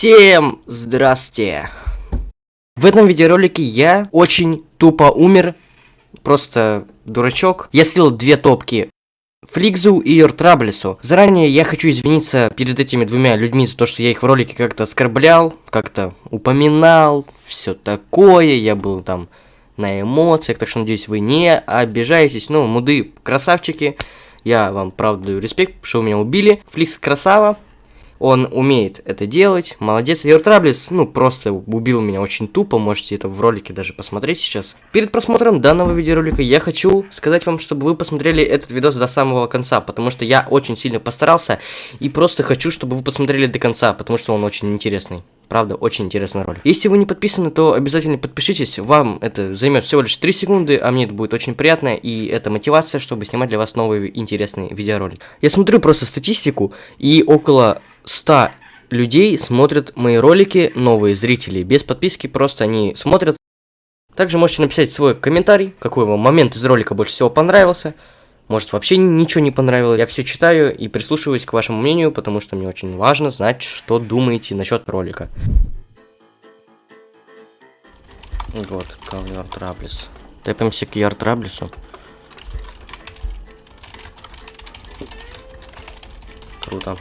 Всем здравствуйте! В этом видеоролике я очень тупо умер, просто дурачок. Я слил две топки Фликзу и Иртраблесу. Заранее я хочу извиниться перед этими двумя людьми за то, что я их в ролике как-то оскорблял, как-то упоминал, все такое, я был там на эмоциях, так что надеюсь вы не обижаетесь. Ну, муды красавчики, я вам правда даю респект, что вы меня убили. Фликс красава, он умеет это делать, молодец. Йортраблис, ну, просто убил меня очень тупо, можете это в ролике даже посмотреть сейчас. Перед просмотром данного видеоролика я хочу сказать вам, чтобы вы посмотрели этот видос до самого конца, потому что я очень сильно постарался, и просто хочу, чтобы вы посмотрели до конца, потому что он очень интересный. Правда, очень интересный ролик. Если вы не подписаны, то обязательно подпишитесь. Вам это займет всего лишь 3 секунды, а мне это будет очень приятно. И это мотивация, чтобы снимать для вас новые интересные видеоролики. Я смотрю просто статистику, и около 100 людей смотрят мои ролики, новые зрители, без подписки, просто они смотрят. Также можете написать свой комментарий, какой вам момент из ролика больше всего понравился. Может вообще ничего не понравилось. Я все читаю и прислушиваюсь к вашему мнению, потому что мне очень важно знать, что думаете насчет ролика. Вот, ковер Траблис. Тэпаемся к Яр Траблису. Круто.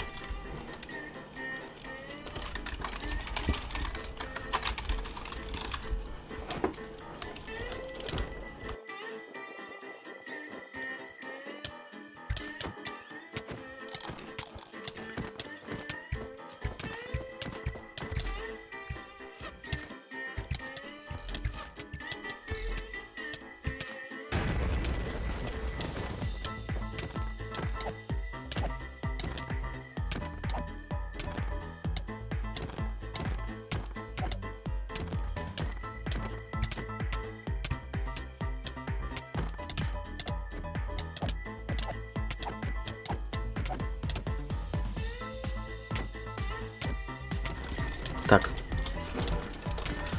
Так.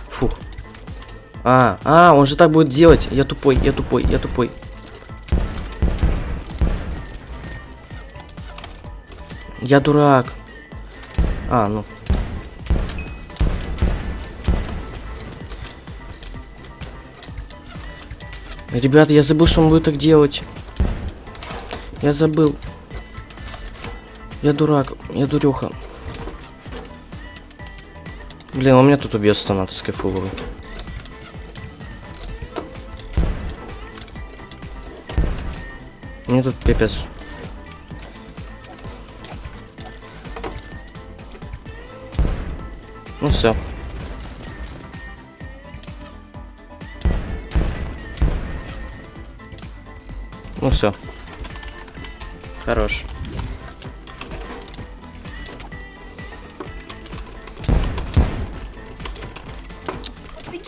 Фух. А, а, он же так будет делать. Я тупой, я тупой, я тупой. Я дурак. А, ну. Ребята, я забыл, что он будет так делать. Я забыл. Я дурак, я дуреха. Блин, у меня тут убьется надо скайфуловый. Мне тут пипец. Ну все. Ну все. Хорош.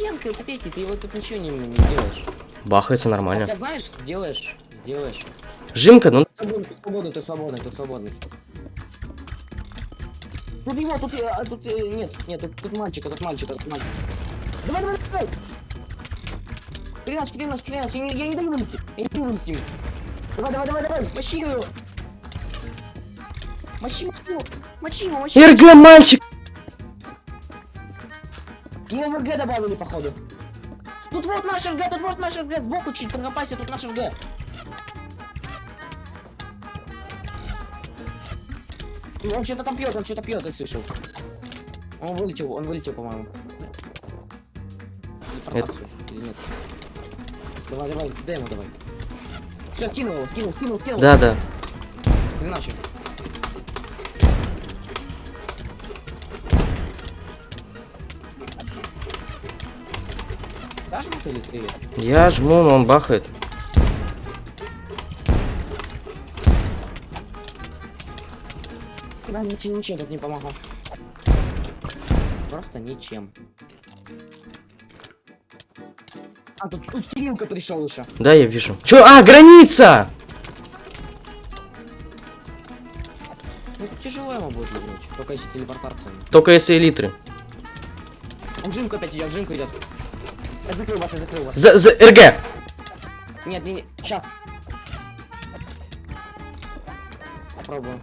Офигенка, вот эти, ты его тут ничего не, не делаешь. Бахается нормально. Хотя знаешь, сделаешь, сделаешь. Жимка, ну... Ты свободный, ты свободный, ты свободный. Тут его, тут, а, тут, э, нет, нет, тут, тут мальчик, тут мальчик, тут мальчик. Давай, давай, давай! Клянаш, клянаш, клянаш, я, не- я не даю вылезти, я не даю вылезти. Давай, давай, давай, давай, мочи его! Мочи, мочи его, мочи его, мочи. РГ, мальчик! Его в РГ добавили, походу. Тут вот наш РГ, тут вот наш РГ, сбоку чуть прокопайся, тут наш РГ. Ну, Он что-то там пьет, он что-то пьет, я слышал. Он вылетел, он вылетел, по-моему. Или Это- прокапсуль, Или нет? Давай, давай, дай ему давай. Все, скинул его, скинул, скинул, скинул. Да, да. Иначе. Или три? Я жму, но он бахает. Да, ничем, ничем тут не помогал. Просто ничем. А, тут, тут пришел еще. Да, я вижу. Чё? А, граница! Ну, тяжело ему будет вернуть, только если телепортация. Только если элитры. Он в жимку опять идет, в жимку идет. Я закрыл вас, я закрыл вас. За, за РГ. Нет, не, не, сейчас. Попробуем.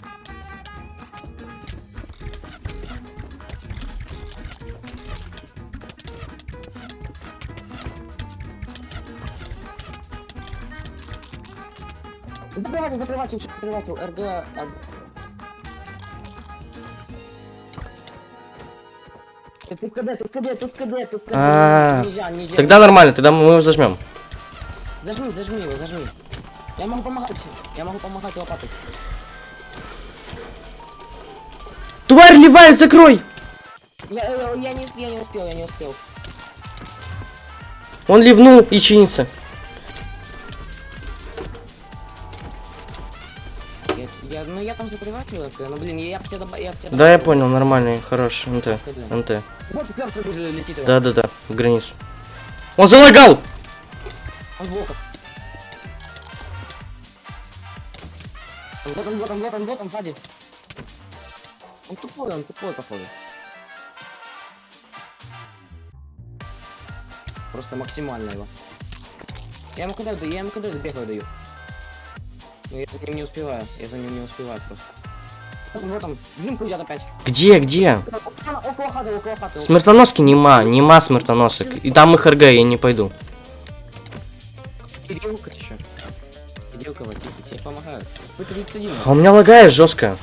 Закрыватель, закрыватель, закрыватель, РГ, а, а, Ты ты в КД, в КД, в КД, в КД. А, Нельзя, нельзя. Тогда нормально, тогда мы его зажмем. Зажми, зажми его, зажми. Я могу помогать. Я могу помогать лопатой. Тварь левая, закрой! Я, я, я не, я не успел, я не успел. Он ливнул и чинится. Я, ну я там закрыватель, ну блин, я, я тебя добавил, я б тебя Да, я понял, нормальный, хороший. НТ. НТ. Вот мертвый уже летит его. Да-да-да, в границу. Он залагал! Он в блоках. Вот он, вот он, вот он, вот он, сзади. Он тупой, он тупой, походу. Просто максимально его. Я ему когда даю, я ему когда бегаю даю. За ним не успеваю, я за ним не успеваю просто. Вот он, вот он, блин, придет опять. Где, где? Около хаты, около хаты. Смертоноски нема, нема смертоносок. И там их РГ, я не пойду. Кириллка еще. Кириллка, вот, тебе помогают. Вы 31. А у меня лагает жестко.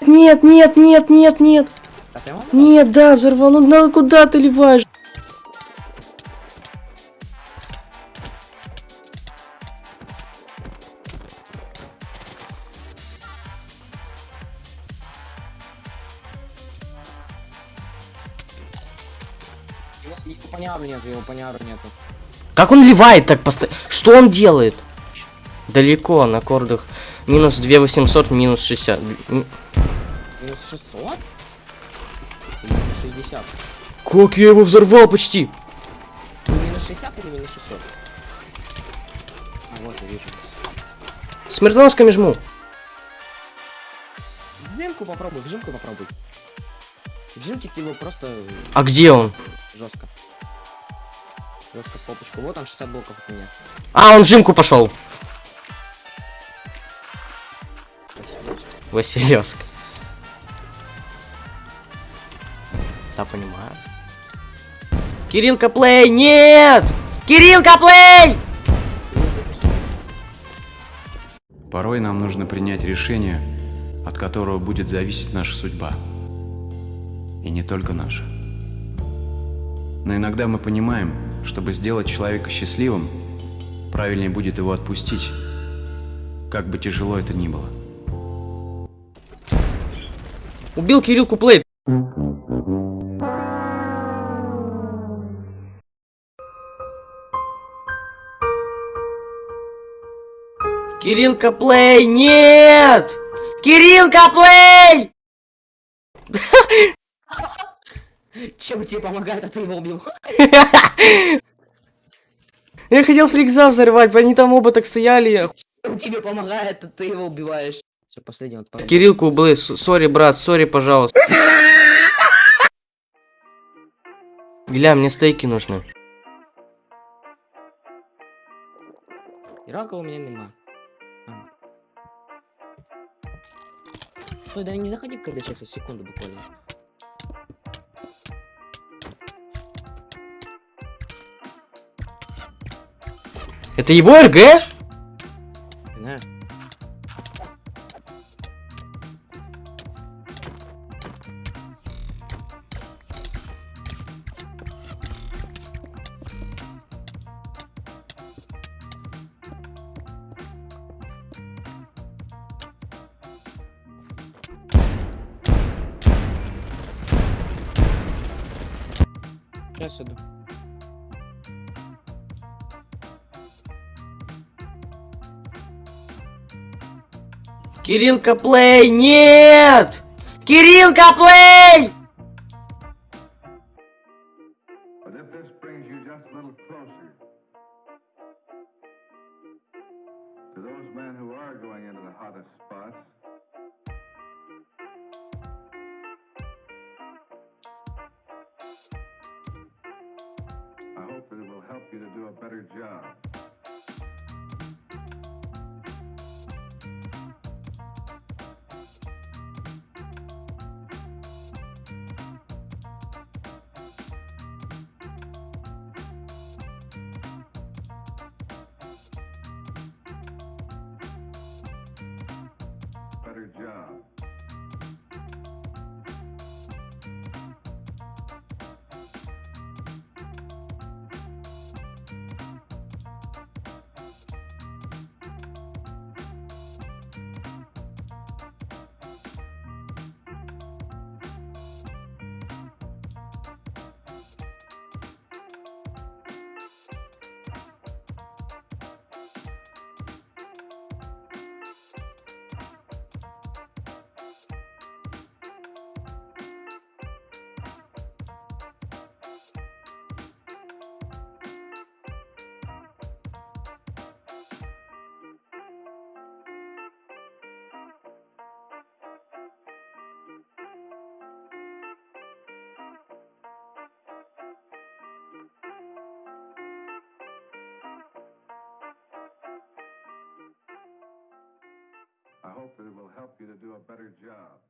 Нет, нет, нет, нет, нет. Прямо? Нет, да, взорвал. Ну да, куда ты ливаешь? Его, поняру нету, его поняру нету. Как он ливает так постоянно? Что он делает? Далеко, на кордах. Минус 2800, минус 60. М, Минус 600? Или минус 60? Как я его взорвал почти? Минус 60 или минус 600? А вот я вижу. Смертоносками жму. Вжимку попробуй, вжимку попробуй. Вжимки его просто А где он? жестко. Жестко в попочку. Вот он 60 блоков от меня. А, он в жимку пошел. Василевск. Понимаю. Кирилл плей, нет! Кирилл плей! Порой нам нужно принять решение, от которого будет зависеть наша судьба. И не только наша. Но иногда мы понимаем, чтобы сделать человека счастливым, правильнее будет его отпустить, как бы тяжело это ни было. Убил Кирилл плей. Кирилл плей, нет! Кирилл плей! Чем тебе помогает, а ты его убил? Я хотел фликса взорвать, они там оба так стояли. Чем тебе помогает, а ты его убиваешь? Все, последний вот. парень. Кирилл Блей, с- сори, брат, сори, пожалуйста. Гля, мне стейки нужны. Ирака у меня нема. Стой, да не заходи в КД сейчас, секунду буквально. Это его РГ? This brings you just a little closer to those men who are going into the hottest spots, you to do a better job. Hope that it will help you to do a better job.